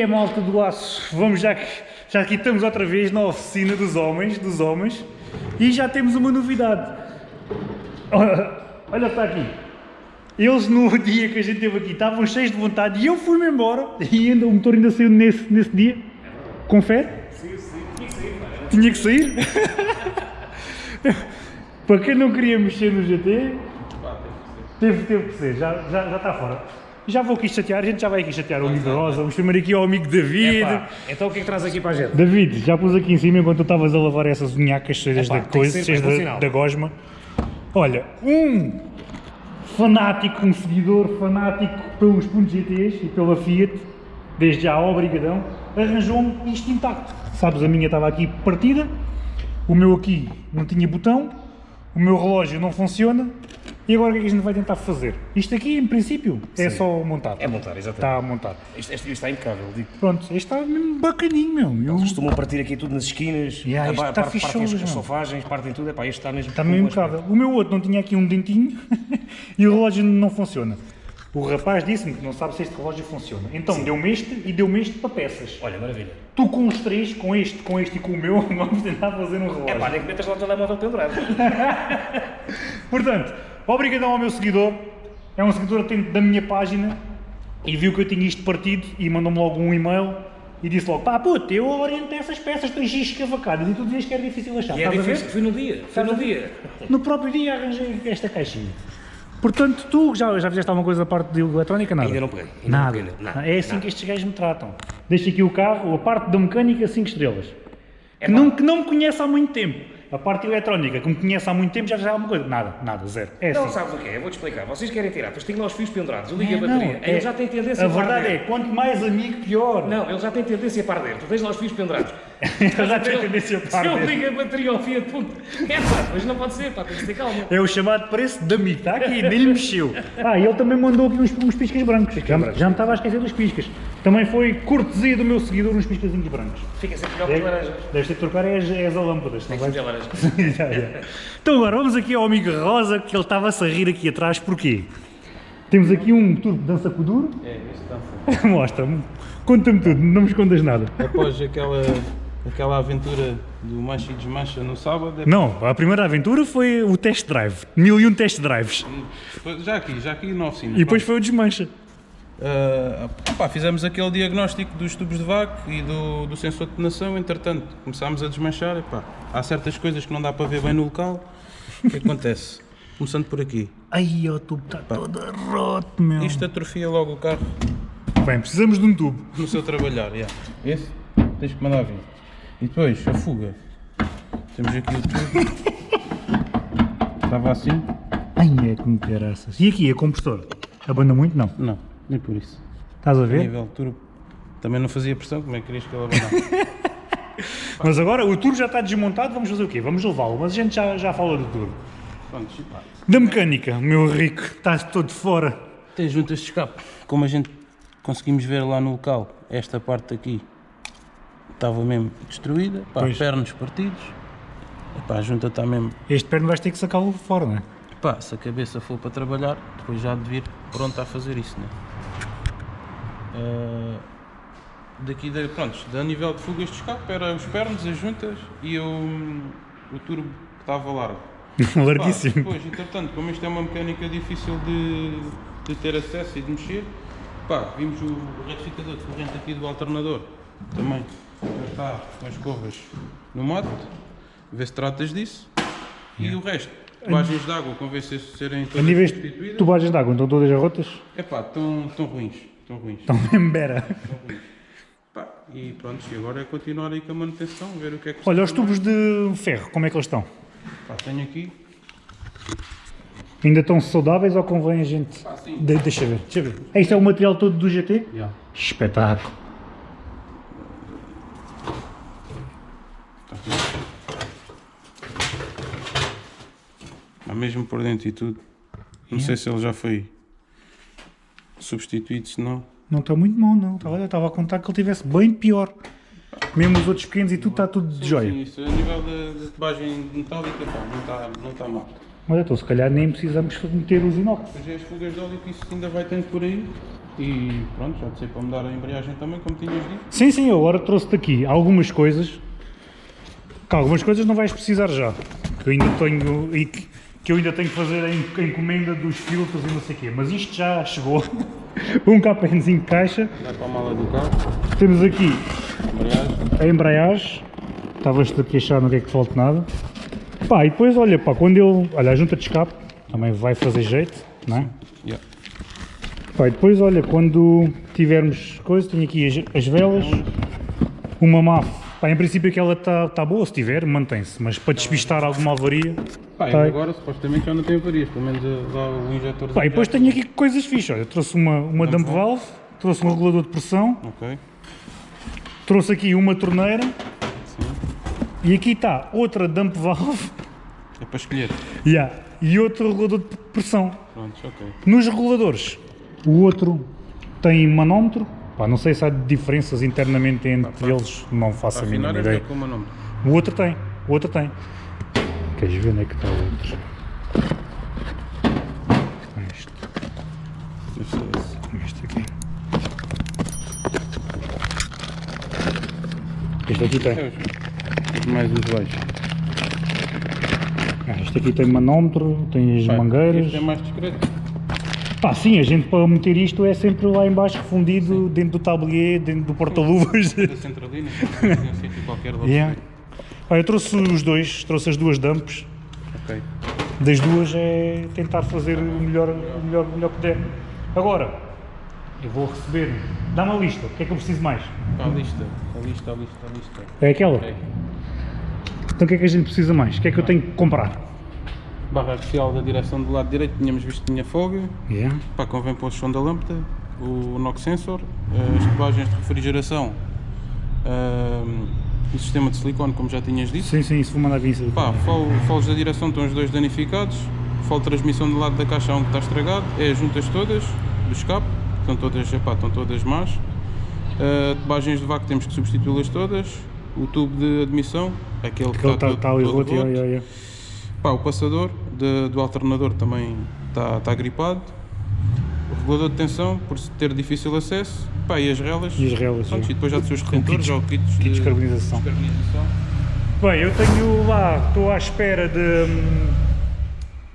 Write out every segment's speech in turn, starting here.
é, malta do aço? Vamos já que já aqui estamos outra vez na oficina dos homens, dos homens, e já temos uma novidade. Olha está aqui. Eles no dia que a gente esteve aqui estavam cheios de vontade e eu fui-me embora e ainda o motor ainda saiu nesse, nesse dia. Confere? Sim, sim, tinha que sair. Tinha que sair? Para quem não queria mexer no GT, teve, teve que ser, já, já, já está fora. Já vou aqui chatear, a gente já vai aqui chatear o amigo Rosa, vamos chamar aqui ao amigo David. Epá, então o que é que traz aqui para a gente? David, já pus aqui em cima enquanto tu estavas a lavar essas unhacas cheias Epá, da coisa, cheias da, da gosma. Olha, um fanático, um seguidor fanático pelos pontos GTs e pela Fiat, desde já obrigadão, arranjou-me isto intacto. Sabes, a minha estava aqui partida, o meu aqui não tinha botão, o meu relógio não funciona, e agora o que é que a gente vai tentar fazer? Isto aqui, em princípio, é Sim. só montar. É montar, exatamente. Está montado. Isto, isto está impecável, digo. Pronto, este está mesmo bacaninho, meu. Eu- Costumam partir aqui tudo nas esquinas, Yeah, isto a- está partem fichoso, as, sofagens, partem tudo, epá, este está mesmo Está mesmo impecável. O meu outro não tinha aqui um dentinho e o relógio não funciona. O rapaz disse-me que não sabe se este relógio funciona. Então deu-me este e deu-me este para peças. Olha, maravilha. Tu com os três, com este, com este e com o meu, vamos tentar fazer um relógio. É pá, nem que metas lá o telemóvel pendurado. Portanto, obrigadão ao meu seguidor. É um seguidor atento da minha página e viu que eu tinha isto partido e mandou-me logo um e-mail e disse logo, pá puto, eu orientei essas peças, tens isto escavacadas e tu dizias que era difícil achar. E é difícil, foi no dia, foi no dia. No próprio dia arranjei esta caixinha. Portanto, tu já, já fizeste alguma coisa da parte de eletrónica? Nada? Ainda não peguei, ainda não nada. peguei, nada, É assim nada. que estes gajos me tratam. Deixa aqui o carro, a parte da mecânica 5 estrelas. É que, não, que não me conhece há muito tempo. A parte eletrónica, me conhece há muito tempo, já faz alguma coisa. Nada, nada, zero. É Não assim. sabes o que é? Eu vou-te explicar. Vocês querem tirar, depois têm lá os fios pendurados, eu ligo É, a não, bateria. é- Ele já tem tendência A a verdade é, arder. quanto mais amigo, pior. Não, ele já tem tendência para arder. Tu tens lá os fios pendurados. Ele já tem tendência para Se eu ligo a bateria ao Fiat Punto, é pá, mas não pode ser, pá, tens de ter calma. É o chamado preço de amigo, está aqui, nem lhe mexeu. Ah, e ele também mandou aqui uns, uns piscas brancos. Já, já me estava a esquecer dos piscas. Também foi cortesia do meu seguidor uns piscazinhos brancos. Fica sempre melhor as laranjas. Deves ter que trocar é as, é as lâmpadas, não Tem que vais? ser laranjas. Já, já. Então agora vamos aqui ao amigo Rosa, que ele estava-se a rir aqui atrás, porquê? Temos aqui um turbo de dança com duro. É, este dança. Mostra-me, conta-me tudo, não me escondas nada. Após aquela, aquela aventura do Mancha e Desmancha no sábado, é- Não, a primeira aventura foi o test drive, mil e um test drives. já aqui, já aqui na oficina. E depois foi o desmancha. Ah, pá, fizemos aquele diagnóstico dos tubos de vácuo e do, do sensor de detonação, entretanto começámos a desmanchar, epá, há certas coisas que não dá para ver bem no local, o que acontece? Começando por aqui, Ai, o tubo está todo roto, meu. isto atrofia logo o carro Bem, precisamos de um tubo. no seu trabalhar, yeah. esse tens que mandar vir. E depois, a fuga, temos aqui o tubo, estava assim, Ai, é como caraças. E aqui, a compressor? Abanda muito? Não. não, nem por isso. Estás a A ver? nível turbo, também não fazia pressão, como é que querias que ele abandonasse? Mas agora o turbo já está desmontado, vamos fazer o quê? Vamos levá-lo, mas a gente já, já fala do turbo. Pronto, pá. Da mecânica, meu rico, estás todo fora. Tem juntas de escape. Como a gente conseguimos ver lá no local, esta parte aqui estava mesmo destruída, pá, Pois. pernos partidos. Epá, a junta está mesmo. Este perno vais ter que sacá-lo fora, não é? Pá, se a cabeça for para trabalhar, depois já há de vir pronto a fazer isso, né? Ah, daqui, da, pronto, a nível de fugas de escape, era os pernos, as juntas e o, o turbo que estava largo. Pá, Larguíssimo. depois, entretanto, como isto é uma mecânica difícil de, de ter acesso e de mexer, pá, vimos o retificador de corrente aqui do alternador também. Já está com as escovas no mato, vê se tratas disso. E o resto, tubagens de água, convém se serem A todas níveis de substituídas. tubagens de água, estão todas rotas? Epá, estão, estão ruins, estão ruins. Estão mesmo bera. Pá, e pronto, e agora é continuar aí com a manutenção, ver o que é que Olha, os tubos de ferro, como é que eles estão? Pá, tenho aqui, Ainda estão saudáveis ou convém a gente... sim. De- deixa ver, deixa ver. Este é o material todo do GT? Yeah. Espetáculo. Está. Há mesmo por dentro e tudo. Não sei se ele já foi substituído, se não. Não está muito mal, não. Olha, estava a contar que ele tivesse bem pior. Mesmo os outros pequenos e tudo está tudo de joia. Sim, isso a nível da, tubagem metálica, pá, não está não tá mal. Mas então, se calhar nem precisamos meter os inox. É as fugas de óleo que isso ainda vai tendo por aí. E pronto, já sei para mudar a embreagem também, como tinhas dito. Sim, sim, eu agora trouxe-te aqui algumas coisas. Que algumas coisas não vais precisar já. Que eu ainda tenho. E que, que eu ainda tenho que fazer a en- a encomenda dos filtros e não sei o quê. Mas isto já chegou. um KPNzinho de caixa. Vai para a mala do carro, Temos aqui embreagem. a embreagem. Estavas-te aqui a achar não quer que te falte nada. Pá, e depois olha, pá, quando eu. Olha, a junta de escape também vai fazer jeito, não é? Yeah. Pá, e depois olha, quando tivermos coisa, tenho aqui as, as velas, uma MAF. Pá, em princípio aquela está tá boa, se tiver, mantém-se, mas para despistar alguma avaria. Pá, Tá. agora supostamente já não tem avarias, pelo menos eh, lá o injetor. Pá, e depois tenho aqui coisas fixas, olha, trouxe uma, uma dump valve, trouxe um regulador de pressão, Ok, trouxe aqui uma torneira sim. e aqui está outra dump valve É para escolher. yeah, e outro regulador de pressão. Pronto. Nos reguladores, o outro tem manómetro, pá, não sei se há diferenças internamente entre eles, não faço a mínima é ideia. com o outro tem, o outro tem. Queres ver onde é que está o outro? Este, Este é este aqui. Este aqui tem. É mais usuais. Ah, Este aqui tem manómetro, tem as mangueiras. Este é mais discreto. Pá, sim, a gente para meter isto é sempre lá em baixo refundido, dentro do tablier, dentro do porta-luvas. Da centralina, um sítio qualquer lá. Yeah. Pá, eu trouxe os dois, trouxe as duas dumps. Ok. Das duas é tentar fazer o melhor, o melhor, o melhor que der. Agora, eu vou receber. Dá-me a lista, o que é que eu preciso mais? A lista, a lista, a lista, a lista. É aquela? Então o que é que a gente precisa mais? O que é que eu tenho que comprar? Barra axial da direção do lado direito, tínhamos visto que tinha folga. Yeah. Pá, convém pôr o som da lâmpada, o knock sensor, as tubagens de refrigeração, ahm, o sistema de silicone, como já tinhas dito. Sim, sim, isso vou mandar vir. Pá, foles da direção estão os dois danificados, fole de transmissão do lado da caixa há um que está estragado, é as juntas todas do escape, estão todas, epá, estão todas más. Ah, tubagens de vácuo temos que substituí-las todas, o tubo de admissão, aquele que Aquele está está todo, tá ali todo roto, yeah, roto. yeah, yeah. Pá, o passador de- do alternador também está, está gripado. O regulador de tensão, por ter difícil acesso. Pá, e as relas. E as relas, Pronto, e depois já dos seus retentores, kits- já o kits, kits de de carbonização. descarbonização. Bem, eu tenho lá, estou à espera de, hum,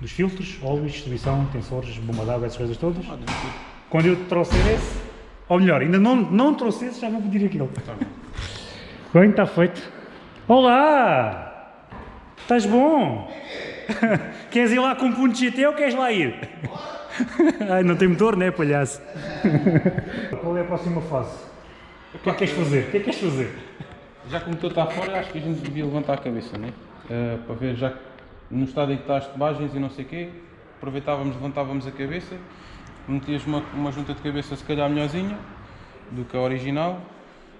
dos filtros, óleos, distribuição, tensores, bomba d'água, essas coisas todas. Ah. Quando eu trouxer esse, ou melhor, ainda não, não trouxe esse, já vou pedir aquele. Tá bem. Bem, está feito. Olá! Estás bom? queres ir lá com um ponto GT ou queres lá ir? Ai, não tem motor, né, palhaço? Qual é a próxima fase? O que é que queres fazer? O que é que queres fazer? Já que o motor está fora, acho que a gente devia levantar a cabeça, né? Ah, para ver, já que no estado em que está as tubagens e não sei o quê, aproveitávamos, levantávamos a cabeça, metias uma, uma junta de cabeça se calhar melhorzinha do que a original.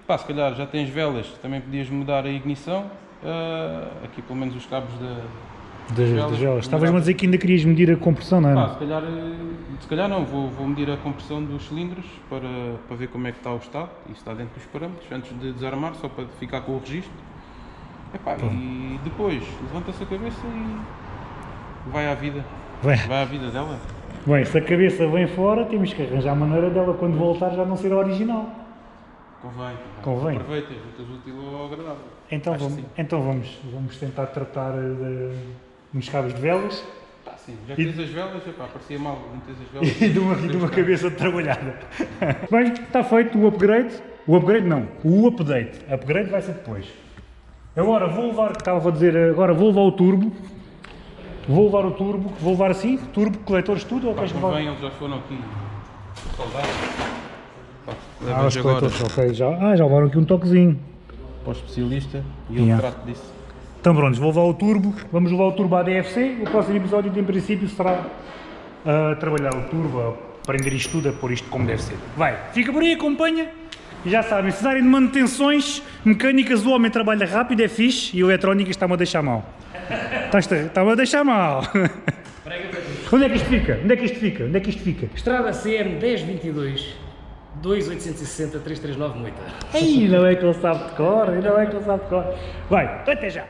Pá, se calhar já tens velas, também podias mudar a ignição. Ah, aqui pelo menos os cabos da. Das, das velas. Estavas-me a dizer que ainda querias medir a compressão, não é? se calhar, eh, se calhar não, vou, vou medir a compressão dos cilindros para, para ver como é que está o estado e se está dentro dos parâmetros, antes de desarmar, só para ficar com o registro. Epá, e depois levanta-se a cabeça e vai à vida. Bem, Vai à vida dela. bem, se a cabeça vem fora, temos que arranjar a maneira dela quando voltar já não ser a original. Convém. Convém. Aproveita, juntas útil ao agradável. Então Acho vamos, então vamos, vamos tentar tratar de, nos cabos de velas Tá, sim. Já E- tens as velas, epá, parecia mal, não tens as velas. e de uma, e de uma cabeça trabalhada. Bem, está feito o upgrade. O upgrade não, o update. Upgrade vai ser depois. Agora vou levar, estava a dizer, agora vou levar o turbo. Vou levar o turbo, vou levar assim, turbo, coletores, tudo, ou Pá, queres levar? convém, eles já foram aqui soldados. Ah, os agora coletores, ok, já, ah, já levaram aqui um toquezinho. para o especialista e ele Yeah. trata disso. Então pronto, vou levar o turbo, vamos levar o turbo à DFC, o próximo episódio em princípio será a trabalhar o turbo, a prender isto tudo, a pôr isto como deve ser. Vai, fica por aí, acompanha, e já sabem, se precisarem de manutenções mecânicas, o homem trabalha rápido, é fixe, e eletrónicas está-me a deixar mal. Está-me a deixar mal. Onde é que isto fica? Onde é que isto fica? Onde é que isto fica? Estrada CM 1022 2860 339 Moita. Ai, não é que ele sabe de cor, não é que ele sabe de cor. Vai, até já.